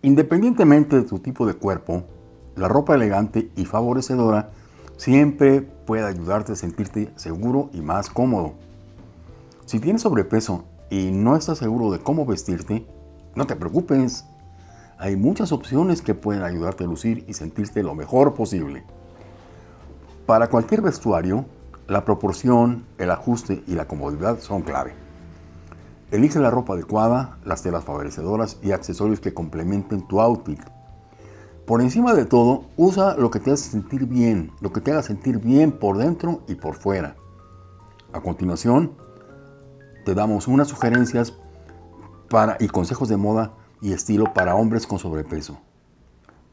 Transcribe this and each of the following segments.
Independientemente de tu tipo de cuerpo, la ropa elegante y favorecedora siempre puede ayudarte a sentirte seguro y más cómodo. Si tienes sobrepeso y no estás seguro de cómo vestirte, no te preocupes. Hay muchas opciones que pueden ayudarte a lucir y sentirte lo mejor posible. Para cualquier vestuario, la proporción, el ajuste y la comodidad son clave. Elige la ropa adecuada, las telas favorecedoras y accesorios que complementen tu outfit. Por encima de todo, usa lo que te haga sentir bien, lo que te haga sentir bien por dentro y por fuera. A continuación, te damos unas sugerencias para, y consejos de moda y estilo para hombres con sobrepeso.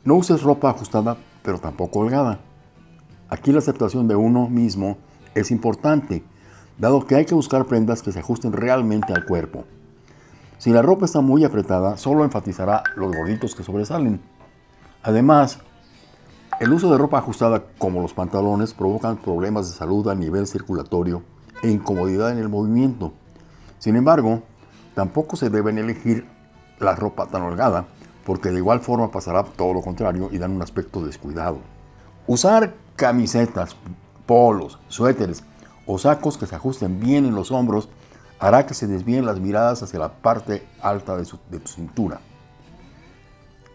No uses ropa ajustada, pero tampoco holgada. Aquí la aceptación de uno mismo es importante, dado que hay que buscar prendas que se ajusten realmente al cuerpo. Si la ropa está muy apretada, solo enfatizará los gorditos que sobresalen. Además, el uso de ropa ajustada como los pantalones provocan problemas de salud a nivel circulatorio e incomodidad en el movimiento. Sin embargo, tampoco se deben elegir la ropa tan holgada, porque de igual forma pasará todo lo contrario y dan un aspecto descuidado. Usar camisetas, polos, suéteres o sacos que se ajusten bien en los hombros hará que se desvíen las miradas hacia la parte alta de, de tu cintura.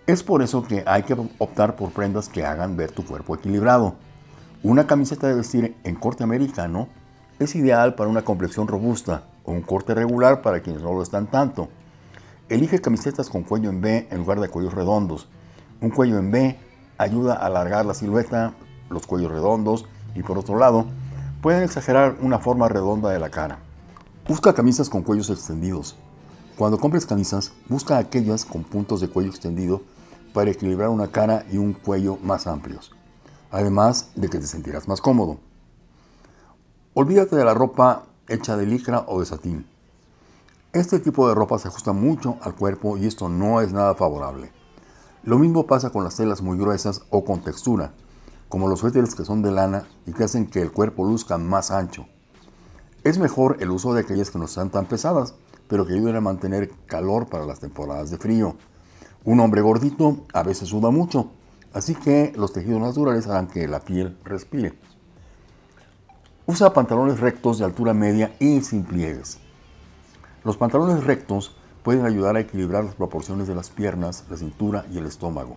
Es por eso que hay que optar por prendas que hagan ver tu cuerpo equilibrado. Una camiseta de vestir en corte americano es ideal para una complexión robusta o un corte regular para quienes no lo están tanto. Elige camisetas con cuello en B en lugar de cuellos redondos. Un cuello en B ayuda a alargar la silueta, los cuellos redondos y por otro lado, pueden exagerar una forma redonda de la cara. Busca camisas con cuellos extendidos. Cuando compres camisas, busca aquellas con puntos de cuello extendido para equilibrar una cara y un cuello más amplios, además de que te sentirás más cómodo. Olvídate de la ropa hecha de licra o de satín. Este tipo de ropa se ajusta mucho al cuerpo y esto no es nada favorable. Lo mismo pasa con las telas muy gruesas o con textura, como los suéteres que son de lana y que hacen que el cuerpo luzca más ancho. Es mejor el uso de aquellas que no sean tan pesadas, pero que ayuden a mantener calor para las temporadas de frío. Un hombre gordito a veces suda mucho, así que los tejidos naturales harán que la piel respire. Usa pantalones rectos de altura media y sin pliegues. Los pantalones rectos pueden ayudar a equilibrar las proporciones de las piernas, la cintura y el estómago.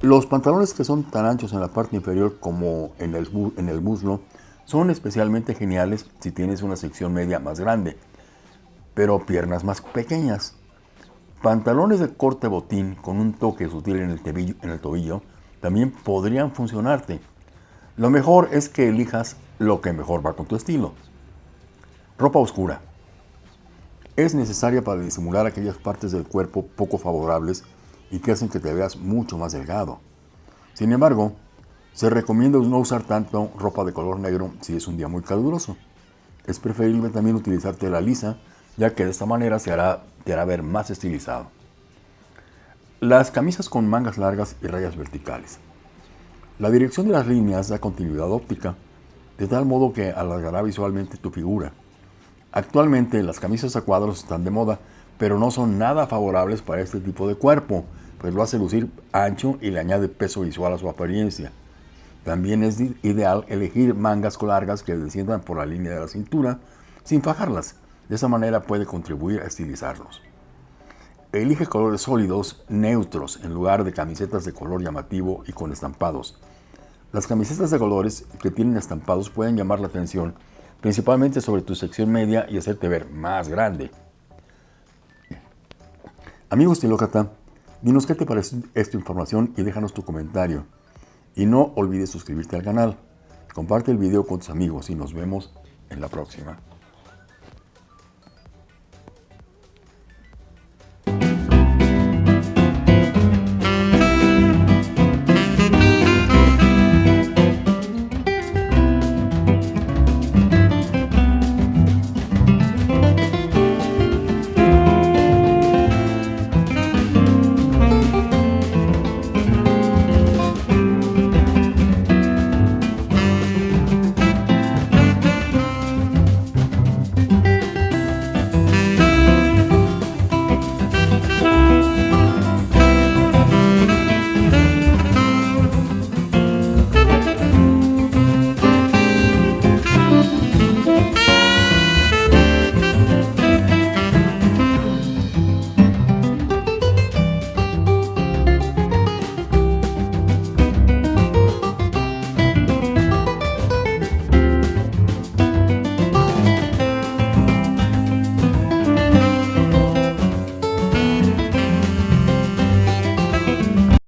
Los pantalones que son tan anchos en la parte inferior como en el, en el muslo son especialmente geniales si tienes una sección media más grande, pero piernas más pequeñas. Pantalones de corte botín con un toque sutil en el, en el tobillo también podrían funcionarte. Lo mejor es que elijas lo que mejor va con tu estilo. Ropa oscura. Es necesaria para disimular aquellas partes del cuerpo poco favorables y que hacen que te veas mucho más delgado. Sin embargo, se recomienda no usar tanto ropa de color negro si es un día muy caluroso. Es preferible también utilizar tela lisa ya que de esta manera se hará, te hará ver más estilizado. Las camisas con mangas largas y rayas verticales. La dirección de las líneas da continuidad óptica, de tal modo que alargará visualmente tu figura. Actualmente las camisas a cuadros están de moda, pero no son nada favorables para este tipo de cuerpo, pues lo hace lucir ancho y le añade peso visual a su apariencia. También es ideal elegir mangas largas que desciendan por la línea de la cintura sin fajarlas, de esa manera puede contribuir a estilizarlos. Elige colores sólidos, neutros, en lugar de camisetas de color llamativo y con estampados. Las camisetas de colores que tienen estampados pueden llamar la atención, principalmente sobre tu sección media y hacerte ver más grande. Amigo estilócrata, dinos qué te parece esta información y déjanos tu comentario. Y no olvides suscribirte al canal. Comparte el video con tus amigos y nos vemos en la próxima.